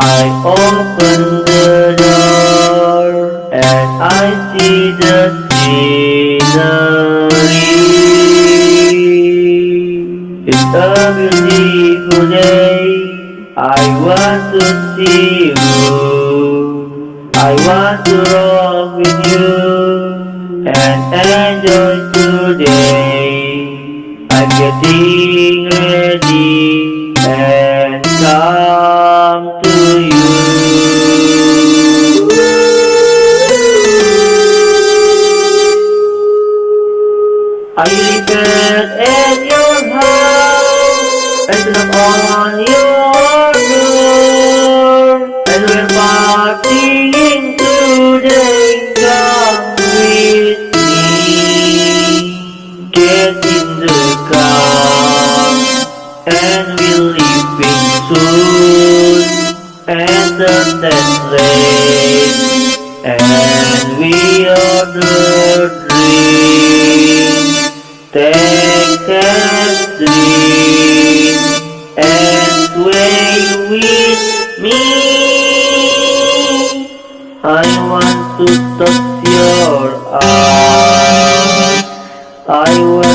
I open the door and I see the scenery. It's a beautiful day. I want to see you. I want to rock with you and enjoy today. I'm getting ready and come to you. Are you prepared at your house? And knock on your door. And we're partying today. Come with me. Get in the car. And we're leaving soon. That place. And we order drink. Take a drink and sway with me. I want to touch your eyes. I want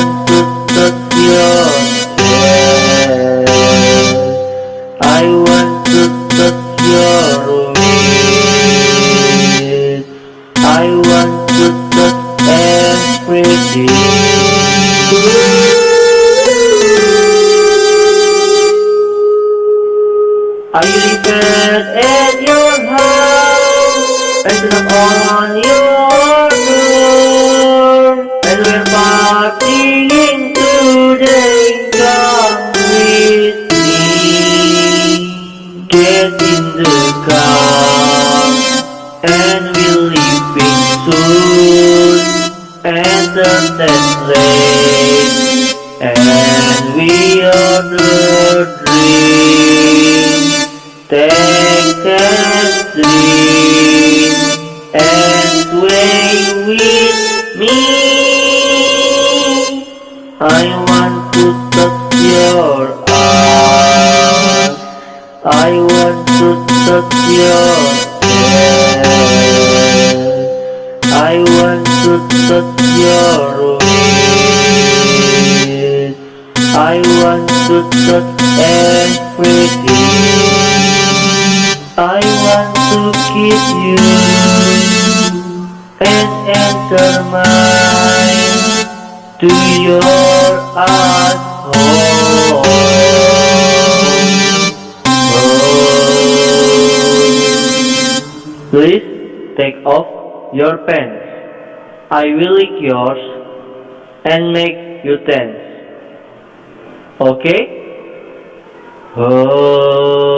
Are you prepared at your house? And knock on your door. And we're partying today. Come with me. Get in the car. And we're leaving soon. Enter that place. And we order I want to touch your eyes. I want to touch your chest. I want to touch your waist. I want to touch everything. I want to kiss you and enter mine to your asshole. Oh. Please take off your pants. I will lick yours and make you tense. Okay? Oh.